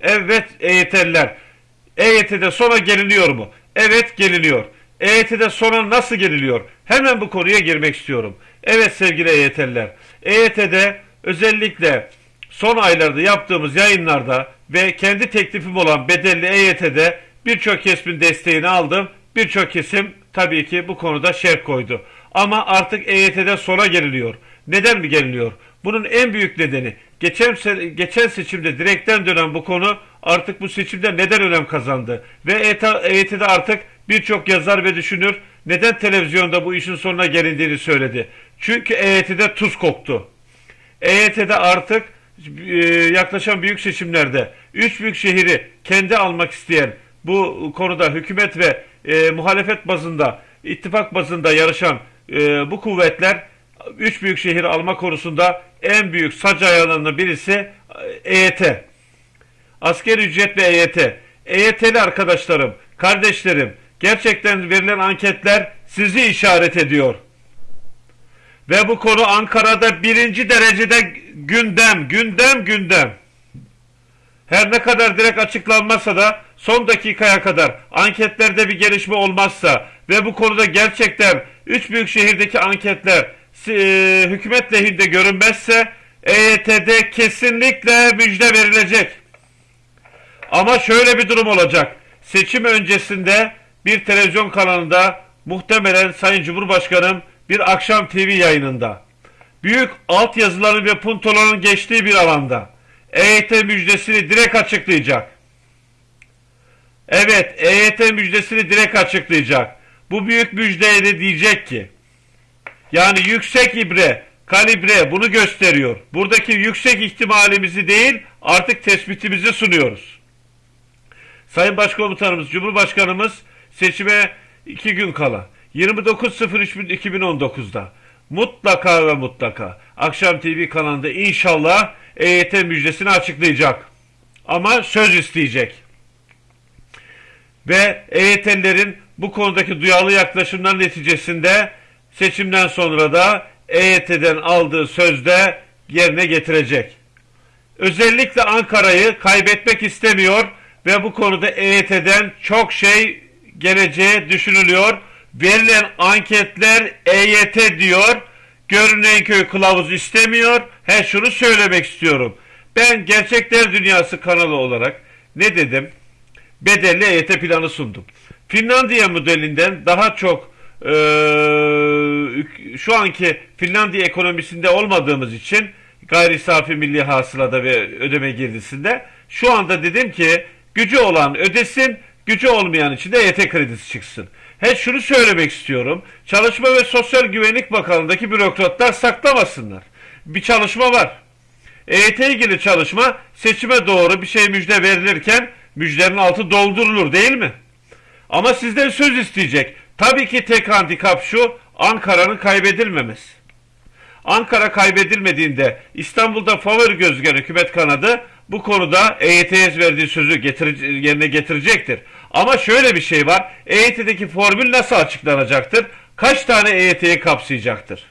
Evet EYT'liler. EYT'de sona geliniyor mu? Evet geliniyor. EYT'de sona nasıl geliniyor? Hemen bu konuya girmek istiyorum. Evet sevgili EYT'liler. EYT'de özellikle son aylarda yaptığımız yayınlarda ve kendi teklifim olan bedelli EYT'de birçok kesimin desteğini aldım. Birçok kesim tabii ki bu konuda şerh koydu. Ama artık EYT'de sona geliniyor. Neden mi geliniyor? Bunun en büyük nedeni geçen geçen seçimde direkten dönen bu konu artık bu seçimde neden önem kazandı ve EYT'de artık birçok yazar ve düşünür neden televizyonda bu işin sonuna gelindiğini söyledi. Çünkü EYT'de tuz koktu. EYT'de artık e, yaklaşan büyük seçimlerde üç büyük şehri kendi almak isteyen bu konuda hükümet ve e, muhalefet bazında ittifak bazında yarışan e, bu kuvvetler üç büyük şehir alma konusunda en büyük sac ayağlarından birisi e, EYT. Asker ücret ve EYT. EYT'li arkadaşlarım, kardeşlerim gerçekten verilen anketler sizi işaret ediyor. Ve bu konu Ankara'da birinci derecede gündem, gündem, gündem. Her ne kadar direkt açıklanmazsa da son dakikaya kadar anketlerde bir gelişme olmazsa ve bu konuda gerçekten üç büyük şehirdeki anketler e, hükümet lehinde görünmezse EYT'de kesinlikle müjde verilecek. Ama şöyle bir durum olacak. Seçim öncesinde bir televizyon kanalında muhtemelen Sayın Cumhurbaşkanım bir akşam TV yayınında büyük altyazıların ve puntoların geçtiği bir alanda EYT müjdesini direkt açıklayacak. Evet, EYT müjdesini direkt açıklayacak. Bu büyük müjdeyle diyecek ki yani yüksek ibre, kalibre bunu gösteriyor. Buradaki yüksek ihtimalimizi değil artık tespitimizi sunuyoruz. Sayın Başkomutanımız, Cumhurbaşkanımız seçime iki gün kala 29.03.2019'da mutlaka ve mutlaka Akşam TV kanalında inşallah EYT müjdesini açıklayacak. Ama söz isteyecek. Ve EYT'lilerin bu konudaki duyarlı yaklaşımlar neticesinde seçimden sonra da EYT'den aldığı sözde yerine getirecek. Özellikle Ankara'yı kaybetmek istemiyor ve bu konuda EYT'den çok şey geleceği düşünülüyor. Verilen anketler EYT diyor. Görünen köy kılavuz istemiyor. He şunu söylemek istiyorum. Ben Gerçekler Dünyası kanalı olarak ne dedim? Bedelli EYT planı sundum. Finlandiya modelinden daha çok e, şu anki Finlandiya ekonomisinde olmadığımız için gayri safi milli hasılada ve ödeme girdisinde şu anda dedim ki gücü olan ödesin, gücü olmayan için de EYT kredisi çıksın. He şunu söylemek istiyorum. Çalışma ve Sosyal Güvenlik Bakanlığı'ndaki bürokratlar saklamasınlar. Bir çalışma var. EYT ilgili çalışma seçime doğru bir şey müjde verilirken müjdenin altı doldurulur değil mi? Ama sizden söz isteyecek. Tabii ki tek handikap şu Ankara'nın kaybedilmemesi. Ankara kaybedilmediğinde İstanbul'da favori gözüken hükümet kanadı bu konuda EYT'ye verdiği sözü getir, yerine getirecektir. Ama şöyle bir şey var. EYT'deki formül nasıl açıklanacaktır? Kaç tane EYT'yi kapsayacaktır?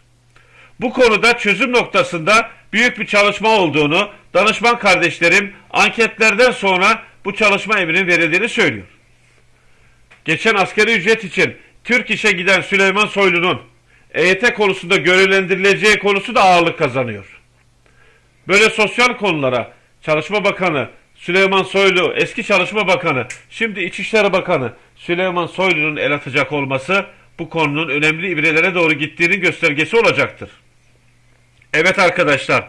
Bu konuda çözüm noktasında büyük bir çalışma olduğunu danışman kardeşlerim anketlerden sonra bu çalışma emrinin verildiğini söylüyor. Geçen askeri ücret için Türk işe giden Süleyman Soylu'nun EYT konusunda görevlendirileceği konusu da ağırlık kazanıyor. Böyle sosyal konulara Çalışma Bakanı Süleyman Soylu, eski Çalışma Bakanı, şimdi İçişleri Bakanı Süleyman Soylu'nun el atacak olması bu konunun önemli ibrelere doğru gittiğinin göstergesi olacaktır. Evet arkadaşlar,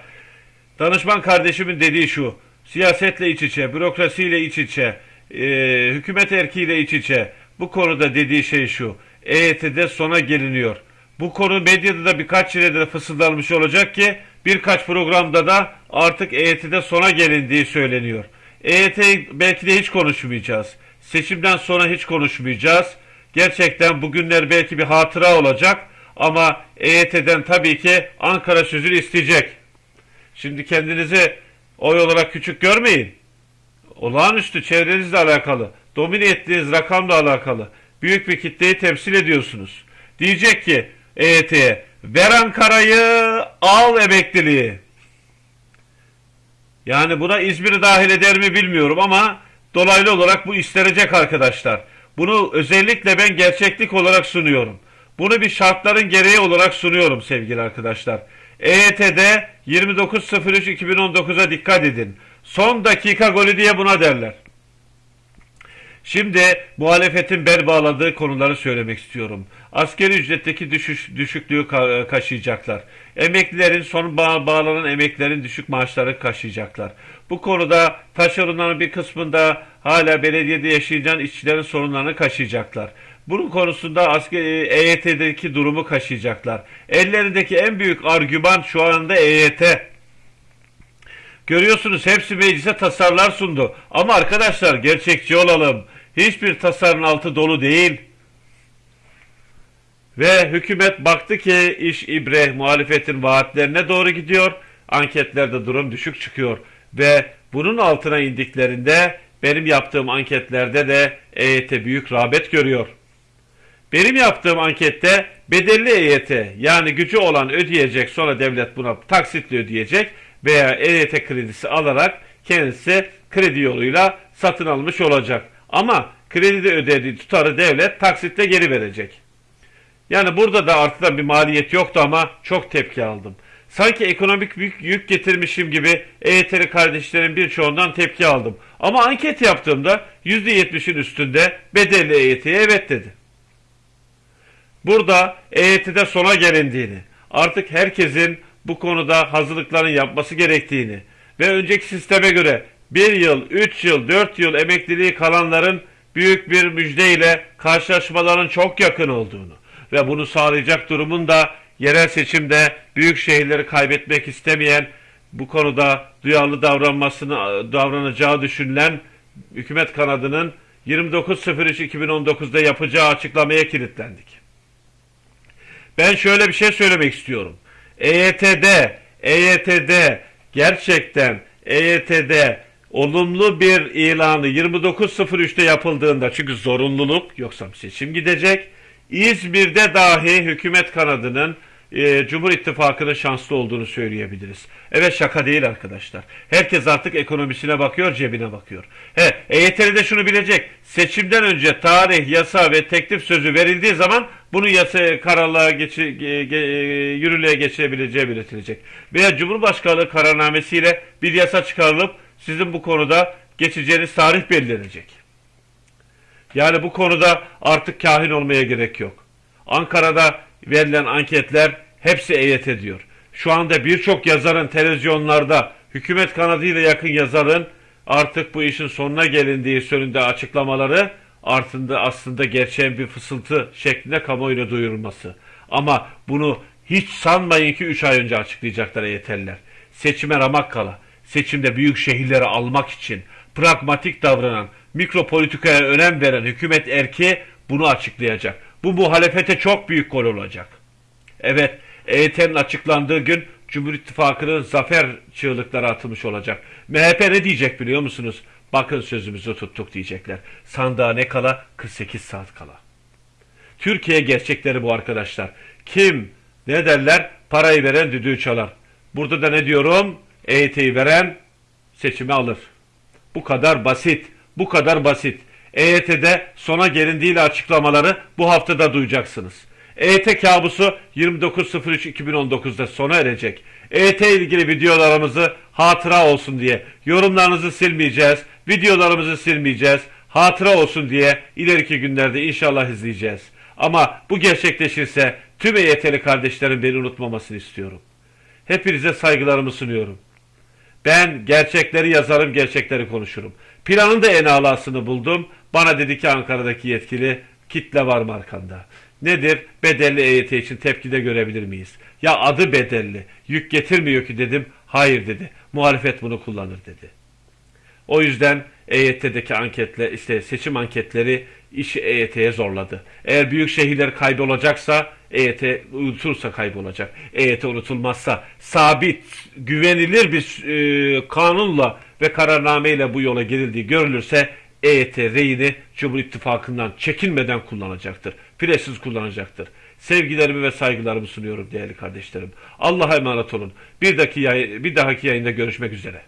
danışman kardeşimin dediği şu, siyasetle iç içe, bürokrasiyle iç içe, e, hükümet erkiğiyle iç içe, bu konuda dediği şey şu, EYT'de sona geliniyor. Bu konu medyada da birkaç yere de fısıldanmış olacak ki birkaç programda da artık EYT'de sona gelindiği söyleniyor. EYT belki de hiç konuşmayacağız. Seçimden sonra hiç konuşmayacağız. Gerçekten bugünler belki bir hatıra olacak ama EYT'den tabii ki Ankara sözünü isteyecek. Şimdi kendinizi oy olarak küçük görmeyin. Olağanüstü çevrenizle alakalı, domine ettiğiniz rakamla alakalı büyük bir kitleyi temsil ediyorsunuz. Diyecek ki EYT'ye ver Ankara'yı al emekliliği. Yani buna İzmir'i dahil eder mi bilmiyorum ama dolaylı olarak bu istenecek arkadaşlar. Bunu özellikle ben gerçeklik olarak sunuyorum. Bunu bir şartların gereği olarak sunuyorum sevgili arkadaşlar. EYT'de 29.03.2019'a dikkat edin. Son dakika golü diye buna derler. Şimdi muhalefetin bel bağladığı konuları söylemek istiyorum. Askeri ücretteki düşüş, düşüklüğü ka- kaşıyacaklar. Emeklilerin son bağ- bağlanan emeklilerin düşük maaşları kaşıyacaklar. Bu konuda taşeronların bir kısmında hala belediyede yaşayan işçilerin sorunlarını kaşıyacaklar. Bunun konusunda askeri EYT'deki durumu kaşıyacaklar. Ellerindeki en büyük argüman şu anda EYT. Görüyorsunuz hepsi meclise tasarlar sundu. Ama arkadaşlar gerçekçi olalım. Hiçbir tasarının altı dolu değil. Ve hükümet baktı ki iş ibre muhalefetin vaatlerine doğru gidiyor. Anketlerde durum düşük çıkıyor. Ve bunun altına indiklerinde benim yaptığım anketlerde de EYT büyük rağbet görüyor. Benim yaptığım ankette bedelli EYT yani gücü olan ödeyecek sonra devlet buna taksitle ödeyecek veya EYT kredisi alarak kendisi kredi yoluyla satın almış olacak. Ama kredide ödediği tutarı devlet taksitle geri verecek. Yani burada da artıdan bir maliyet yoktu ama çok tepki aldım. Sanki ekonomik büyük yük getirmişim gibi EYT'li kardeşlerin birçoğundan tepki aldım. Ama anket yaptığımda %70'in üstünde bedelli EYT'ye evet dedi. Burada EYT'de sona gelindiğini, artık herkesin bu konuda hazırlıkların yapması gerektiğini ve önceki sisteme göre 1 yıl, 3 yıl, 4 yıl emekliliği kalanların büyük bir müjdeyle karşılaşmaların çok yakın olduğunu ve bunu sağlayacak durumun da yerel seçimde büyük şehirleri kaybetmek istemeyen bu konuda duyarlı davranmasını davranacağı düşünülen hükümet kanadının 29.03.2019'da yapacağı açıklamaya kilitlendik. Ben şöyle bir şey söylemek istiyorum. EYT'de, EYT'de gerçekten EYT'de olumlu bir ilanı 29.03'te yapıldığında çünkü zorunluluk yoksa seçim gidecek. İzmir'de dahi hükümet kanadının e, Cumhur İttifakı'nın şanslı olduğunu söyleyebiliriz. Evet şaka değil arkadaşlar. Herkes artık ekonomisine bakıyor, cebine bakıyor. He, EYT'li de şunu bilecek. Seçimden önce tarih, yasa ve teklif sözü verildiği zaman bunu yasa kararlığa geçi, ge, ge, yürürlüğe geçirebileceği belirtilecek. Veya Cumhurbaşkanlığı kararnamesiyle bir yasa çıkarılıp sizin bu konuda geçeceğiniz tarih belirlenecek. Yani bu konuda artık kahin olmaya gerek yok. Ankara'da verilen anketler hepsi EYT ediyor. Şu anda birçok yazarın televizyonlarda hükümet kanadıyla yakın yazarın artık bu işin sonuna gelindiği yönünde açıklamaları artıında aslında gerçeğin bir fısıltı şeklinde kamuoyuna duyurulması. Ama bunu hiç sanmayın ki 3 ay önce açıklayacaklar EYT'liler. Seçime ramak kala, seçimde büyük şehirleri almak için pragmatik davranan, mikropolitikaya önem veren hükümet erki bunu açıklayacak. Bu muhalefete çok büyük gol olacak. Evet, EYT'nin açıklandığı gün Cumhur İttifakı'nın zafer çığlıkları atılmış olacak. MHP ne diyecek biliyor musunuz? Bakın sözümüzü tuttuk diyecekler. Sandığa ne kala? 48 saat kala. Türkiye gerçekleri bu arkadaşlar. Kim ne derler? Parayı veren düdüğü çalar. Burada da ne diyorum? EYT'yi veren seçimi alır. Bu kadar basit. Bu kadar basit. EYT'de sona gelindiğiyle açıklamaları bu haftada duyacaksınız. EYT kabusu 29.03.2019'da sona erecek. EYT ilgili videolarımızı hatıra olsun diye yorumlarınızı silmeyeceğiz, videolarımızı silmeyeceğiz, hatıra olsun diye ileriki günlerde inşallah izleyeceğiz. Ama bu gerçekleşirse tüm EYT'li kardeşlerim beni unutmamasını istiyorum. Hepinize saygılarımı sunuyorum. Ben gerçekleri yazarım, gerçekleri konuşurum. Planın da en alasını buldum. Bana dedi ki Ankara'daki yetkili kitle var mı arkanda? Nedir? Bedelli EYT için tepkide görebilir miyiz? Ya adı bedelli. Yük getirmiyor ki dedim. Hayır dedi. Muhalefet bunu kullanır dedi. O yüzden EYT'deki anketle işte seçim anketleri işi EYT'ye zorladı. Eğer büyük şehirler kaybolacaksa EYT unutursa kaybolacak. EYT unutulmazsa sabit, güvenilir bir e, kanunla ve kararnameyle bu yola girildiği görülürse EYT reyini Cumhur İttifakı'ndan çekinmeden kullanacaktır. Firesiz kullanacaktır. Sevgilerimi ve saygılarımı sunuyorum değerli kardeşlerim. Allah'a emanet olun. Bir dahaki, yayın, bir dahaki yayında görüşmek üzere.